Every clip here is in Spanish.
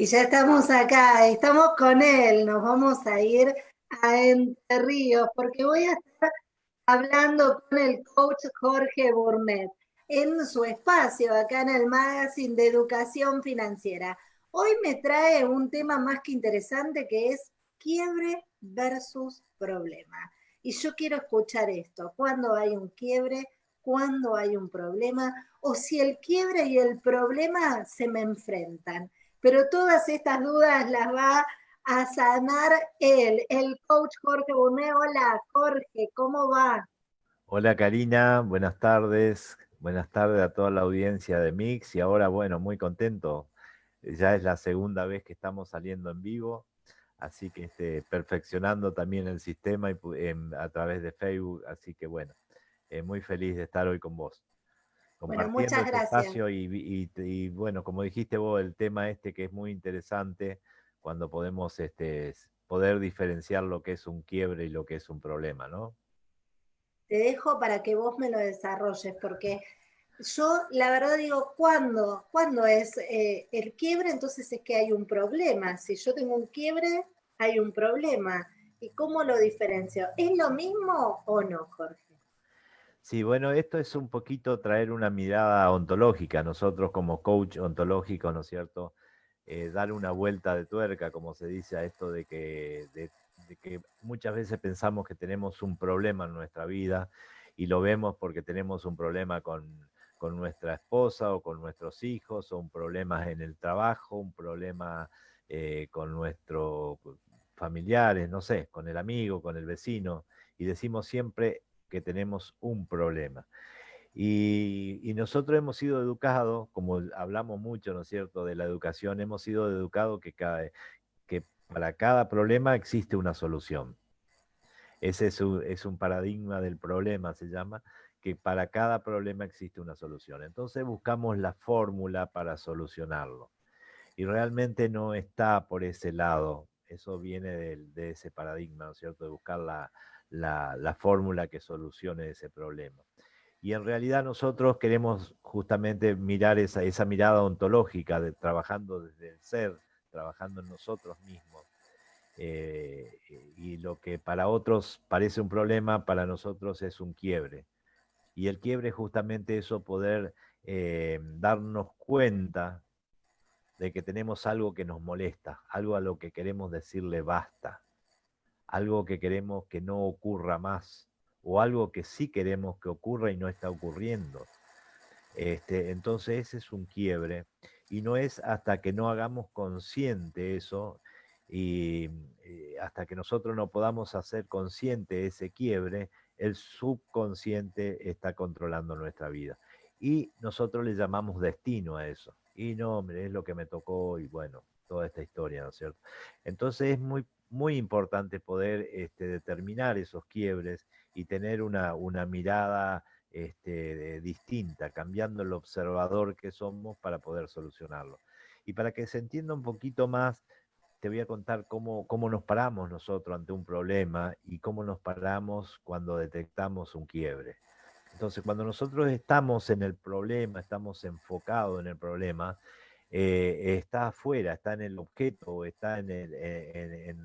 Y ya estamos acá, estamos con él, nos vamos a ir a Entre Ríos, porque voy a estar hablando con el coach Jorge Burnett en su espacio acá en el Magazine de Educación Financiera. Hoy me trae un tema más que interesante que es quiebre versus problema. Y yo quiero escuchar esto, cuando hay un quiebre, cuando hay un problema, o si el quiebre y el problema se me enfrentan pero todas estas dudas las va a sanar él, el coach Jorge Bonet. Hola, Jorge, ¿cómo va? Hola, Karina, buenas tardes. Buenas tardes a toda la audiencia de Mix y ahora, bueno, muy contento. Ya es la segunda vez que estamos saliendo en vivo, así que este, perfeccionando también el sistema y, a través de Facebook, así que bueno, eh, muy feliz de estar hoy con vos bueno, muchas este gracias. y, bueno, como dijiste vos, el tema este que es muy interesante cuando podemos este, poder diferenciar lo que es un quiebre y lo que es un problema, ¿no? Te dejo para que vos me lo desarrolles, porque yo la verdad digo, ¿cuándo, ¿cuándo es eh, el quiebre? Entonces es que hay un problema. Si yo tengo un quiebre, hay un problema. ¿Y cómo lo diferencio? ¿Es lo mismo o no, Jorge? Sí, bueno, esto es un poquito traer una mirada ontológica, nosotros como coach ontológico, ¿no es cierto? Eh, dar una vuelta de tuerca, como se dice a esto de que, muchas veces pensamos que tenemos un problema en nuestra vida y lo vemos porque tenemos un problema con, con nuestra esposa o con nuestros hijos, o un problema en el trabajo, un problema eh, con nuestros familiares, no sé, con el amigo, con el vecino, y decimos siempre que tenemos un problema. Y, nosotros hemos sido educados, como hablamos mucho, ¿no es cierto?, de la educación, hemos sido educados que, cada, que para cada problema existe una solución. Ese es un, es un paradigma del problema, se llama, que para cada problema existe una solución. Entonces buscamos la fórmula para solucionarlo. Y realmente no está por ese lado. Eso viene de, de ese paradigma, ¿no es cierto?, de buscar la, la, fórmula que solucione ese problema. Y en realidad nosotros queremos justamente mirar esa, esa mirada ontológica, de, trabajando desde el ser, trabajando en nosotros mismos. Eh, y lo que para otros parece un problema, para nosotros es un quiebre. Y el quiebre es justamente eso, poder eh, darnos cuenta de que tenemos algo que nos molesta, algo a lo que queremos decirle basta algo que queremos que no ocurra más, o algo que sí queremos que ocurra y no está ocurriendo. Este, entonces ese es un quiebre, y no es hasta que no hagamos consciente eso, y eh, hasta que nosotros no podamos hacer consciente ese quiebre, el subconsciente está controlando nuestra vida. Y nosotros le llamamos destino a eso. Y no, hombre, es lo que me tocó y bueno, toda esta historia, ¿no es cierto? Entonces es muy muy importante poder este, determinar esos quiebres y tener una, una mirada este, distinta, cambiando el observador que somos para poder solucionarlo. Y para que se entienda un poquito más, te voy a contar cómo, cómo nos paramos nosotros ante un problema y cómo nos paramos cuando detectamos un quiebre. Entonces, cuando nosotros estamos en el problema, estamos enfocados en el problema, eh, está afuera, está en el objeto, está en el, eh,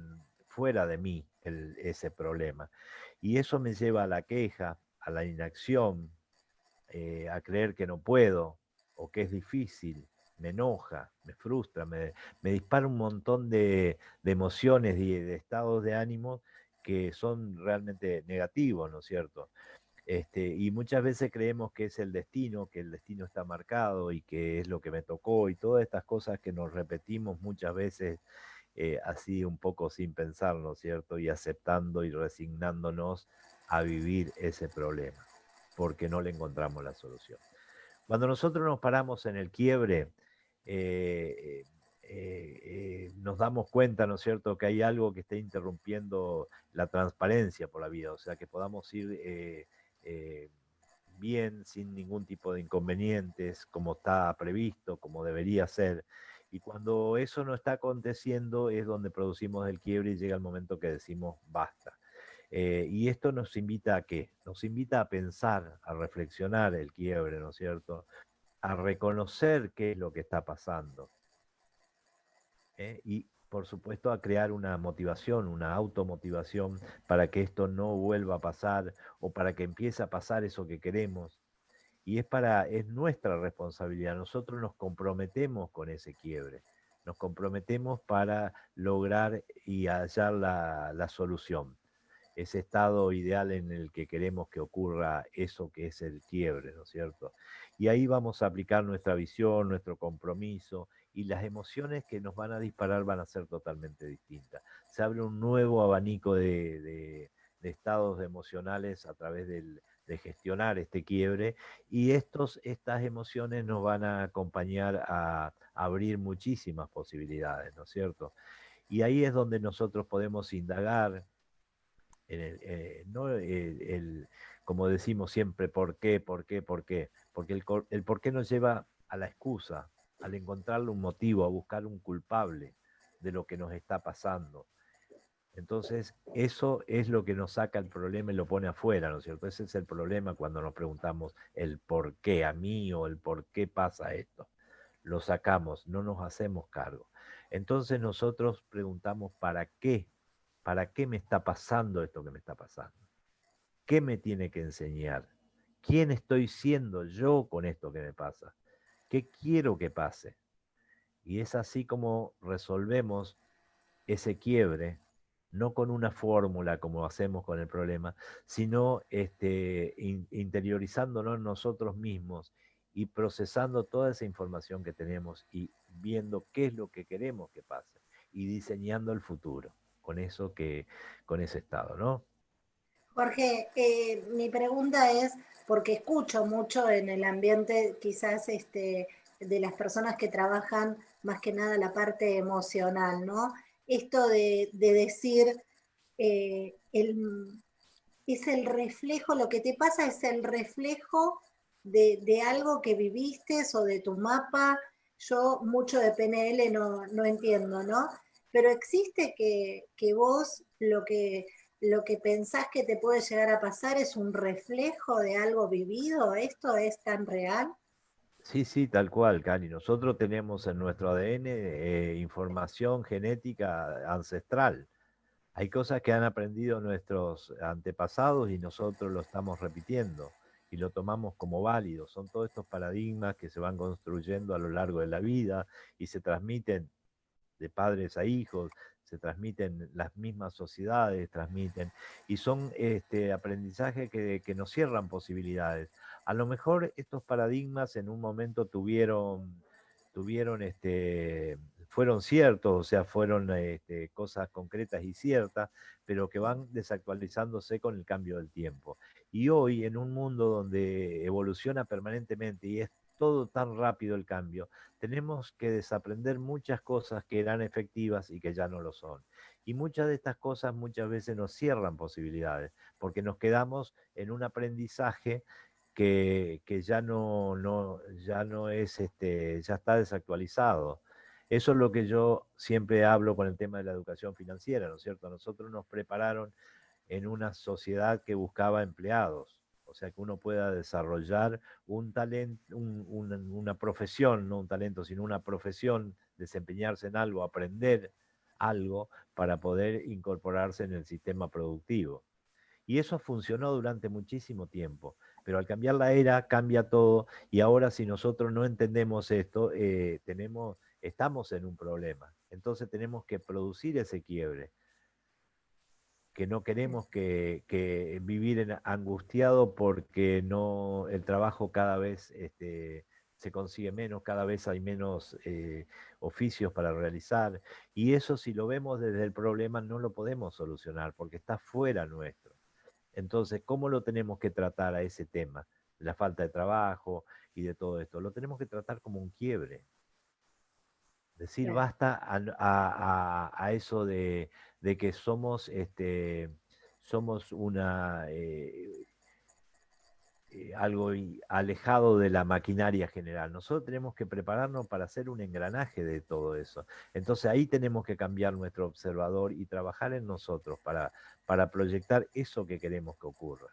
fuera de mí ese problema. Y eso me lleva a la queja, a la inacción, eh, a creer que no puedo o que es difícil, me enoja, me frustra, me, dispara un montón de, emociones y de, estados de ánimo que son realmente negativos, ¿no es cierto? Este, y muchas veces creemos que es el destino, que el destino está marcado y que es lo que me tocó y todas estas cosas que nos repetimos muchas veces eh, así un poco sin pensar, ¿no es cierto? Y aceptando y resignándonos a vivir ese problema, porque no le encontramos la solución. Cuando nosotros nos paramos en el quiebre, eh, eh, nos damos cuenta, ¿no es cierto?, que hay algo que está interrumpiendo la transparencia por la vida, o sea, que podamos ir eh, bien, sin ningún tipo de inconvenientes, como está previsto, como debería ser. Y cuando eso no está aconteciendo es donde producimos el quiebre y llega el momento que decimos basta. Eh, y esto nos invita a qué? Nos invita a pensar, a reflexionar el quiebre, ¿no es cierto? A reconocer qué es lo que está pasando. ¿eh? y por supuesto a crear una motivación, una automotivación para que esto no vuelva a pasar o para que empiece a pasar eso que queremos. Y es para es nuestra responsabilidad. Nosotros nos comprometemos con ese quiebre. Nos comprometemos para lograr y hallar la, la solución ese estado ideal en el que queremos que ocurra eso que es el quiebre, ¿no es cierto? Y ahí vamos a aplicar nuestra visión, nuestro compromiso y las emociones que nos van a disparar van a ser totalmente distintas. Se abre un nuevo abanico de, estados emocionales a través de gestionar este quiebre y estos, estas emociones nos van a acompañar a, abrir muchísimas posibilidades, ¿no es cierto? Y ahí es donde nosotros podemos indagar, eh, como decimos siempre, ¿por qué, por qué, por qué? Porque el, el por qué nos lleva a la excusa, al encontrarle un motivo, a buscar un culpable de lo que nos está pasando. Entonces, eso es lo que nos saca el problema y lo pone afuera, ¿no es cierto? Ese es el problema cuando nos preguntamos el por qué a mí o el por qué pasa esto. Lo sacamos, no nos hacemos cargo. Entonces nosotros preguntamos, ¿para qué? ¿Para qué me está pasando esto que me está pasando? ¿Qué me tiene que enseñar? ¿Quién estoy siendo yo con esto que me pasa? ¿Qué quiero que pase? Y es así como resolvemos ese quiebre, no con una fórmula como hacemos con el problema, sino este, interiorizándonos nosotros mismos y procesando toda esa información que tenemos y viendo qué es lo que queremos que pase y diseñando el futuro con eso que, con ese estado, ¿no? Jorge, eh, mi pregunta es, porque escucho mucho en el ambiente quizás este, de las personas que trabajan más que nada la parte emocional, ¿no? Esto de, decir, eh, es el reflejo, lo que te pasa es el reflejo de, algo que viviste o de tu mapa. Yo mucho de PNL no, no entiendo, ¿no? Pero existe que, que vos lo que lo que pensás que te puede llegar a pasar es un reflejo de algo vivido? ¿Esto es tan real? Sí, sí, tal cual, Cani. Nosotros tenemos en nuestro ADN eh, información genética ancestral. Hay cosas que han aprendido nuestros antepasados y nosotros lo estamos repitiendo y lo tomamos como válido. Son todos estos paradigmas que se van construyendo a lo largo de la vida y se transmiten de padres a hijos, se transmiten las mismas sociedades, transmiten, y son este, aprendizajes que, que nos cierran posibilidades. A lo mejor estos paradigmas en un momento tuvieron, tuvieron este, fueron ciertos, o sea, fueron este, cosas concretas y ciertas, pero que van desactualizándose con el cambio del tiempo. Y hoy, en un mundo donde evoluciona permanentemente y es todo tan rápido el cambio, tenemos que desaprender muchas cosas que eran efectivas y que ya no lo son. Y muchas de estas cosas muchas veces nos cierran posibilidades, porque nos quedamos en un aprendizaje que, ya, no, no, ya no es, este, ya está desactualizado. Eso es lo que yo siempre hablo con el tema de la educación financiera, ¿no es cierto? Nosotros nos prepararon en una sociedad que buscaba empleados o sea, que uno pueda desarrollar un talento, una profesión, no un talento, sino una profesión, desempeñarse en algo, aprender algo para poder incorporarse en el sistema productivo. Y eso funcionó durante muchísimo tiempo, pero al cambiar la era cambia todo y ahora si nosotros no entendemos esto, eh, tenemos, estamos en un problema. Entonces tenemos que producir ese quiebre que no queremos que, vivir en angustiado porque no el trabajo cada vez este, se consigue menos, cada vez hay menos eh, oficios para realizar. Y eso si lo vemos desde el problema no lo podemos solucionar porque está fuera nuestro. Entonces, ¿cómo lo tenemos que tratar a ese tema? La falta de trabajo y de todo esto. Lo tenemos que tratar como un quiebre. Decir basta a eso de, de que somos, este, somos una, eh, eh, algo alejado de la maquinaria general. Nosotros tenemos que prepararnos para hacer un engranaje de todo eso. Entonces ahí tenemos que cambiar nuestro observador y trabajar en nosotros para, para proyectar eso que queremos que ocurra.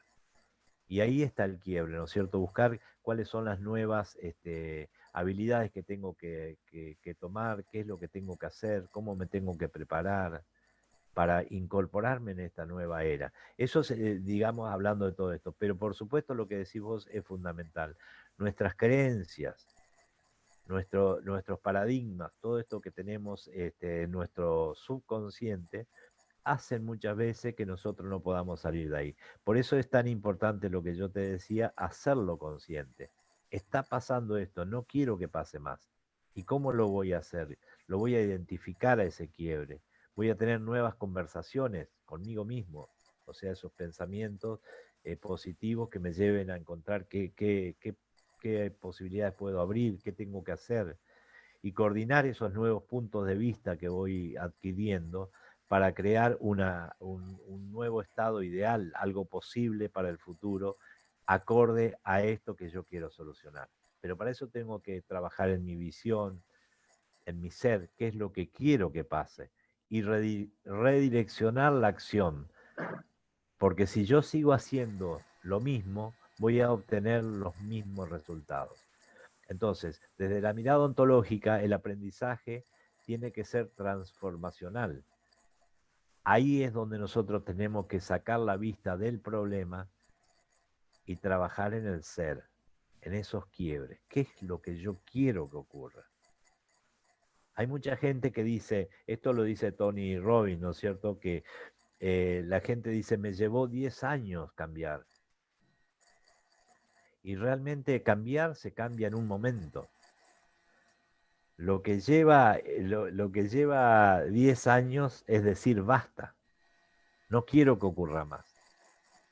Y ahí está el quiebre, ¿no es cierto? Buscar cuáles son las nuevas este, habilidades que tengo que, tomar, qué es lo que tengo que hacer, cómo me tengo que preparar para incorporarme en esta nueva era. Eso es, eh, digamos, hablando de todo esto. Pero por supuesto lo que decís vos es fundamental. Nuestras creencias, nuestro, nuestros paradigmas, todo esto que tenemos este, en nuestro subconsciente, hacen muchas veces que nosotros no podamos salir de ahí. Por eso es tan importante lo que yo te decía, hacerlo consciente. Está pasando esto, no quiero que pase más. ¿Y cómo lo voy a hacer? Lo voy a identificar a ese quiebre. Voy a tener nuevas conversaciones conmigo mismo, o sea, esos pensamientos eh, positivos que me lleven a encontrar qué, qué, posibilidades puedo abrir, qué tengo que hacer y coordinar esos nuevos puntos de vista que voy adquiriendo para crear un, nuevo estado ideal, algo posible para el futuro, acorde a esto que yo quiero solucionar. Pero para eso tengo que trabajar en mi visión, en mi ser, qué es lo que quiero que pase, y redireccionar la acción. Porque si yo sigo haciendo lo mismo, voy a obtener los mismos resultados. Entonces, desde la mirada ontológica, el aprendizaje tiene que ser transformacional Ahí es donde nosotros tenemos que sacar la vista del problema y trabajar en el ser, en esos quiebres. ¿Qué es lo que yo quiero que ocurra? Hay mucha gente que dice, esto lo dice Tony Robbins, ¿no es cierto? Que eh, la gente dice, me llevó 10 años cambiar. Y realmente cambiar se cambia en un momento. Lo que lleva, eh, lo, que lleva 10 años es decir, basta, no quiero que ocurra más.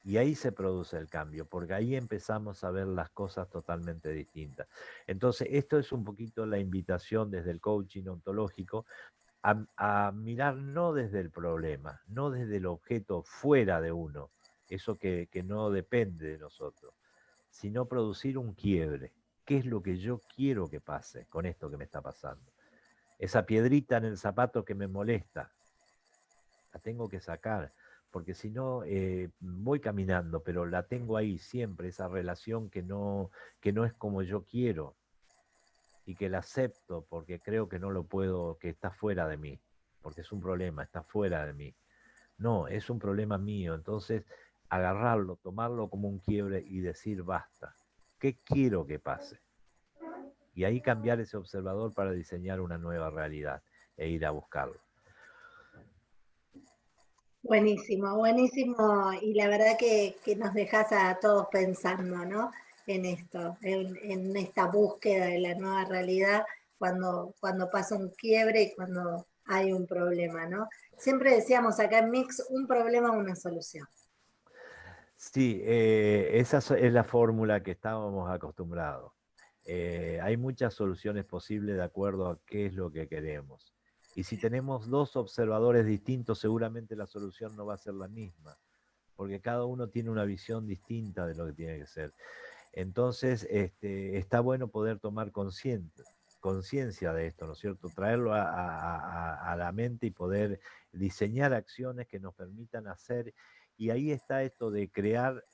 Y ahí se produce el cambio, porque ahí empezamos a ver las cosas totalmente distintas. Entonces, esto es un poquito la invitación desde el coaching ontológico a, mirar no desde el problema, no desde el objeto fuera de uno, eso que no depende de nosotros, sino producir un quiebre qué es lo que yo quiero que pase con esto que me está pasando. Esa piedrita en el zapato que me molesta, la tengo que sacar, porque si no, eh, voy caminando, pero la tengo ahí siempre, esa relación que no, que no es como yo quiero y que la acepto porque creo que no lo puedo, que está fuera de mí, porque es un problema, está fuera de mí. No, es un problema mío, entonces agarrarlo, tomarlo como un quiebre y decir basta. ¿Qué quiero que pase? Y ahí cambiar ese observador para diseñar una nueva realidad e ir a buscarlo. Buenísimo, buenísimo. Y la verdad que, nos dejas a todos pensando, ¿no? En esto, en, esta búsqueda de la nueva realidad cuando, cuando pasa un quiebre y cuando hay un problema, ¿no? Siempre decíamos acá en Mix, un problema, una solución. Sí, eh, esa es la fórmula que estábamos acostumbrados. Eh, hay muchas soluciones posibles de acuerdo a qué es lo que queremos. Y si tenemos dos observadores distintos, seguramente la solución no va a ser la misma, porque cada uno tiene una visión distinta de lo que tiene que ser. Entonces, este, está bueno poder tomar conciencia de esto, ¿no es cierto? Traerlo a, a, la mente y poder diseñar acciones que nos permitan hacer y ahí está esto de crear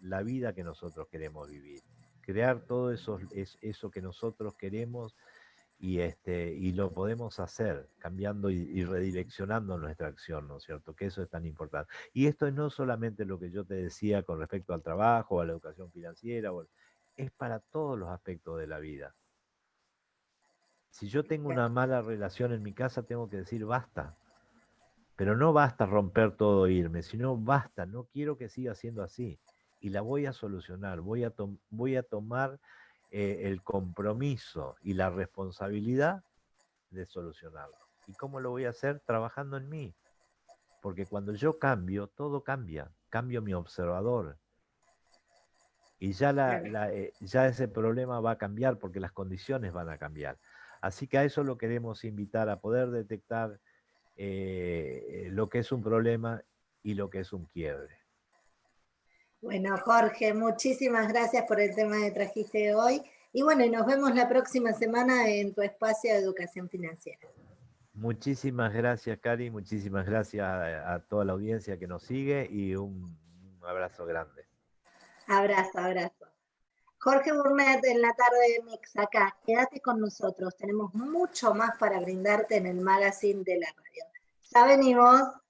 la vida que nosotros queremos vivir, crear todo eso, eso que nosotros queremos y, este, y lo podemos hacer cambiando y, redireccionando nuestra acción, ¿no es cierto? Que eso es tan importante. Y esto es no solamente lo que yo te decía con respecto al trabajo, a la educación financiera, es para todos los aspectos de la vida. Si yo tengo una mala relación en mi casa, tengo que decir basta pero no basta romper todo e irme, sino basta, no quiero que siga siendo así. Y la voy a solucionar, voy a, voy a tomar eh, el compromiso y la responsabilidad de solucionarlo. ¿Y cómo lo voy a hacer? Trabajando en mí. Porque cuando yo cambio, todo cambia. Cambio mi observador. Y ya, la, eh, ya ese problema va a cambiar porque las condiciones van a cambiar. Así que a eso lo queremos invitar, a poder detectar eh, lo que es un problema y lo que es un quiebre. Bueno, Jorge, muchísimas gracias por el tema que trajiste hoy. Y bueno, nos vemos la próxima semana en tu espacio de educación financiera. Muchísimas gracias, Cari. Muchísimas gracias a, toda la audiencia que nos sigue y un abrazo grande. Abrazo, abrazo. Jorge Burnett en la tarde de Mix, acá, quédate con nosotros, tenemos mucho más para brindarte en el magazine de la radio. Ya venimos.